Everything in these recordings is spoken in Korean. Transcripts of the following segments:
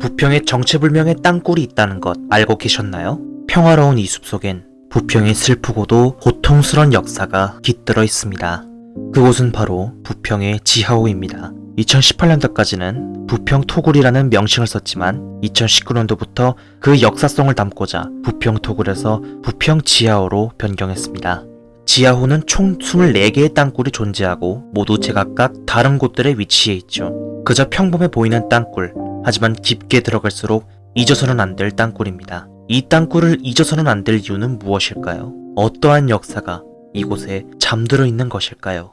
부평에 정체불명의 땅굴이 있다는 것 알고 계셨나요? 평화로운 이 숲속엔 부평의 슬프고도 고통스런 역사가 깃들어 있습니다. 그곳은 바로 부평의 지하호입니다. 2018년도까지는 부평 토굴이라는 명칭을 썼지만 2019년도부터 그 역사성을 담고자 부평 토굴에서 부평 지하호로 변경했습니다. 지하호는 총 24개의 땅굴이 존재하고 모두 제각각 다른 곳들에 위치해 있죠. 그저 평범해 보이는 땅굴, 하지만 깊게 들어갈수록 잊어서는 안 될 땅굴입니다. 이 땅굴을 잊어서는 안 될 이유는 무엇일까요? 어떠한 역사가 이곳에 잠들어 있는 것일까요?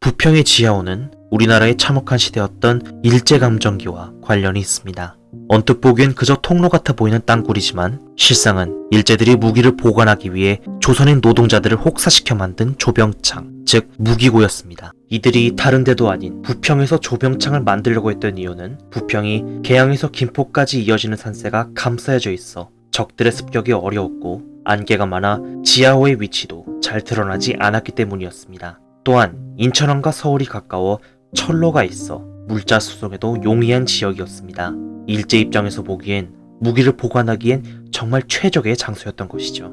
부평의 지하호는 우리나라의 참혹한 시대였던 일제감정기와 관련이 있습니다. 언뜻 보기엔 그저 통로 같아 보이는 땅굴이지만 실상은 일제들이 무기를 보관하기 위해 조선인 노동자들을 혹사시켜 만든 조병창, 즉 무기고였습니다. 이들이 다른 데도 아닌 부평에서 조병창을 만들려고 했던 이유는 부평이 개항에서 김포까지 이어지는 산세가 감싸여져 있어 적들의 습격이 어려웠고 안개가 많아 지하호의 위치도 잘 드러나지 않았기 때문이었습니다. 또한 인천항과 서울이 가까워 철로가 있어 물자 수송에도 용이한 지역이었습니다. 일제 입장에서 보기엔 무기를 보관하기엔 정말 최적의 장소였던 것이죠.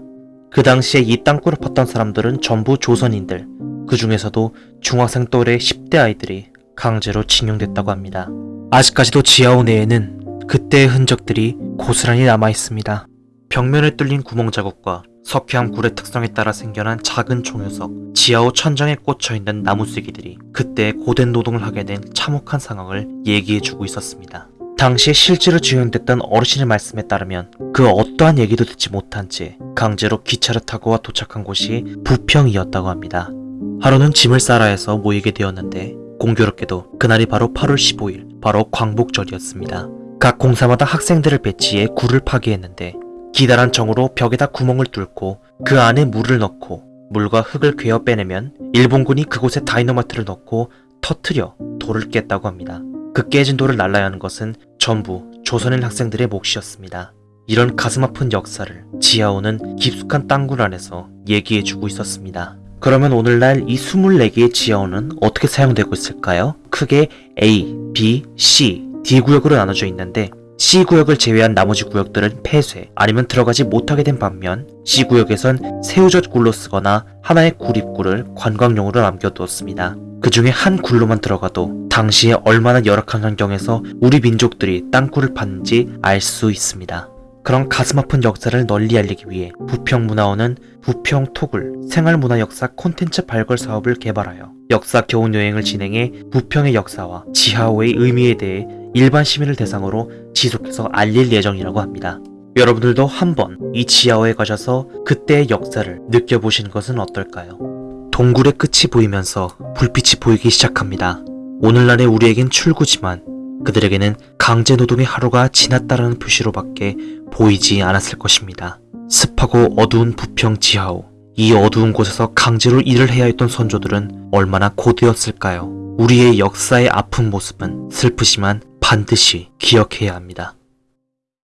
그 당시에 이 땅굴을 팠던 사람들은 전부 조선인들, 그 중에서도 중학생 또래 10대 아이들이 강제로 징용됐다고 합니다. 아직까지도 지하호 내에는 그때의 흔적들이 고스란히 남아 있습니다. 벽면에 뚫린 구멍 자국과 석회암 굴의 특성에 따라 생겨난 작은 종효석, 지하호 천장에 꽂혀 있는 나무쓰기들이 그때 고된 노동을 하게 된 참혹한 상황을 얘기해주고 있었습니다. 당시에 실제로 지연됐던 어르신의 말씀에 따르면 그 어떠한 얘기도 듣지 못한 채 강제로 기차를 타고 와 도착한 곳이 부평이었다고 합니다. 하루는 짐을 싸라 해서 모이게 되었는데 공교롭게도 그날이 바로 8월 15일, 바로 광복절이었습니다. 각 공사마다 학생들을 배치해 굴을 파기했는데 기다란 정으로 벽에다 구멍을 뚫고 그 안에 물을 넣고 물과 흙을 괴어 빼내면 일본군이 그곳에 다이너마트를 넣고 터트려 돌을 깼다고 합니다. 그 깨진 돌을 날라야 하는 것은 전부 조선인 학생들의 몫이었습니다. 이런 가슴 아픈 역사를 지하오는 깊숙한 땅굴 안에서 얘기해주고 있었습니다. 그러면 오늘날 이 24개의 지하오는 어떻게 사용되고 있을까요? 크게 A, B, C, D 구역으로 나눠져 있는데 C 구역을 제외한 나머지 구역들은 폐쇄 아니면 들어가지 못하게 된 반면 C 구역에선 새우젓 굴로 쓰거나 하나의 구립굴을 관광용으로 남겨두었습니다. 그 중에 한 굴로만 들어가도 당시에 얼마나 열악한 환경에서 우리 민족들이 땅굴을 팠는지 알 수 있습니다. 그런 가슴 아픈 역사를 널리 알리기 위해 부평문화원은 부평토굴 생활문화역사 콘텐츠 발굴 사업을 개발하여 역사 교훈 여행을 진행해 부평의 역사와 지하호의 의미에 대해 일반 시민을 대상으로 지속해서 알릴 예정이라고 합니다. 여러분들도 한번 이 지하호에 가셔서 그때의 역사를 느껴보시는 것은 어떨까요? 동굴의 끝이 보이면서 불빛이 보이기 시작합니다. 오늘날의 우리에겐 출구지만 그들에게는 강제노동의 하루가 지났다라는 표시로밖에 보이지 않았을 것입니다. 습하고 어두운 부평 지하호. 이 어두운 곳에서 강제로 일을 해야 했던 선조들은 얼마나 고되었을까요? 우리의 역사의 아픈 모습은 슬프지만 반드시 기억해야 합니다.